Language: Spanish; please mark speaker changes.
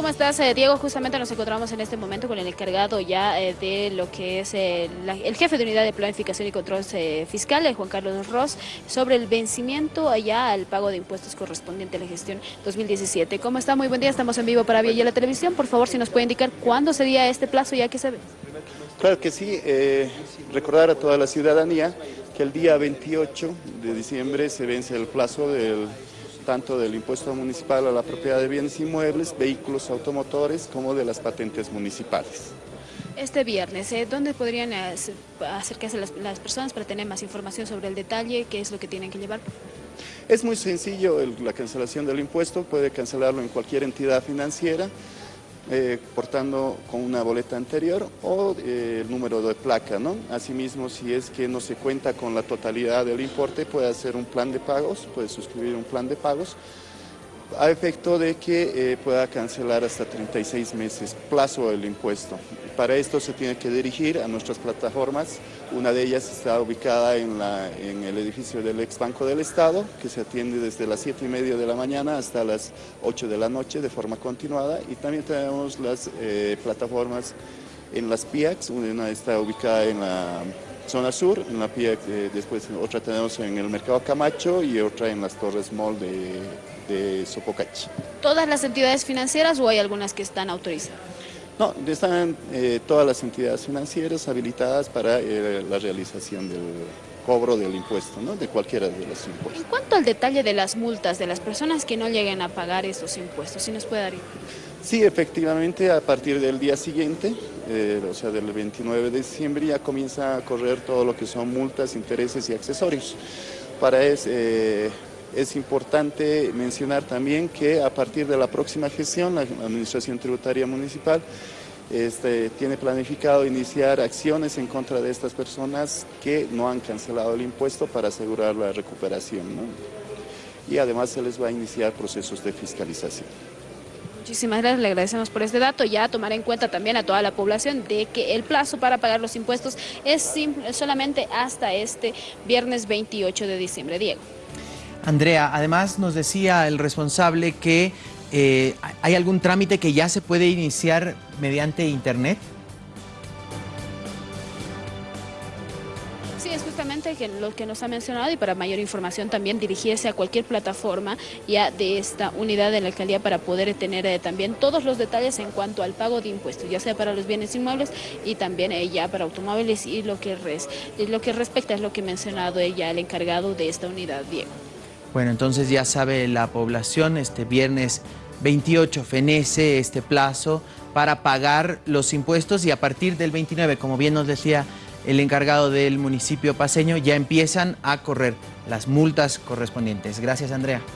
Speaker 1: ¿Cómo estás, eh, Diego? Justamente nos encontramos en este momento con el encargado ya eh, de lo que es eh, el jefe de unidad de planificación y control fiscal, Juan Carlos Ross, sobre el vencimiento allá al pago de impuestos correspondiente a la gestión 2017. ¿Cómo está? Muy buen día, estamos en vivo para Vía la Televisión. Por favor, si nos puede indicar cuándo sería este plazo ya que se ve.
Speaker 2: Claro que sí, recordar a toda la ciudadanía que el día 28 de diciembre se vence el plazo del tanto del impuesto municipal a la propiedad de bienes inmuebles, vehículos automotores, como de las patentes municipales.
Speaker 1: Este viernes, ¿eh? ¿dónde podrían acercarse las, las, personas para tener más información sobre el detalle? ¿Qué es lo que tienen que llevar?
Speaker 2: Es muy sencillo la cancelación del impuesto, puede cancelarlo en cualquier entidad financiera, eh, portando con una boleta anterior o eh, el número de placa. ¿no? Asimismo, si es que no se cuenta con la totalidad del importe, puede hacer un plan de pagos, puede suscribir un plan de pagos a efecto de que eh, pueda cancelar hasta 36 meses plazo del impuesto. Para esto se tiene que dirigir a nuestras plataformas, una de ellas está ubicada en, el edificio del ex Banco del Estado, que se atiende desde las 7 y media de la mañana hasta las 8 de la noche de forma continuada y también tenemos las eh, plataformas en las PIACs, una está ubicada en la zona sur, en la PIAC, eh, después otra tenemos en el Mercado Camacho y otra en las Torres Mall de de Sopocachi.
Speaker 1: ¿Todas las entidades financieras o hay algunas que están autorizadas?
Speaker 2: No, están eh, todas las entidades financieras habilitadas para eh, la realización del cobro del impuesto, ¿no? de cualquiera de los impuestos.
Speaker 1: En cuanto al detalle de las multas de las personas que no lleguen a pagar esos impuestos, ¿sí nos puede dar?
Speaker 2: Sí, efectivamente, a partir del día siguiente, eh, o sea, del 29 de diciembre, ya comienza a correr todo lo que son multas, intereses y accesorios. Para eso, es importante mencionar también que a partir de la próxima gestión, la Administración Tributaria Municipal este, tiene planificado iniciar acciones en contra de estas personas que no han cancelado el impuesto para asegurar la recuperación. Y además se les va a iniciar procesos de fiscalización.
Speaker 1: Muchísimas gracias, le agradecemos por este dato. Ya tomar en cuenta también a toda la población de que el plazo para pagar los impuestos es solamente hasta este viernes 28 de diciembre. Diego.
Speaker 3: Andrea, además nos decía el responsable que eh, hay algún trámite que ya se puede iniciar mediante internet.
Speaker 1: Sí, es justamente lo que nos ha mencionado y para mayor información también dirigirse a cualquier plataforma ya de esta unidad de la alcaldía para poder tener eh, también todos los detalles en cuanto al pago de impuestos, ya sea para los bienes inmuebles y también eh, ya para automóviles y lo que, res, lo que respecta es lo que ha mencionado ella, el encargado de esta unidad, Diego.
Speaker 3: Bueno, entonces ya sabe la población, este viernes 28 fenece este plazo para pagar los impuestos y a partir del 29, como bien nos decía el encargado del municipio paseño, ya empiezan a correr las multas correspondientes. Gracias, Andrea.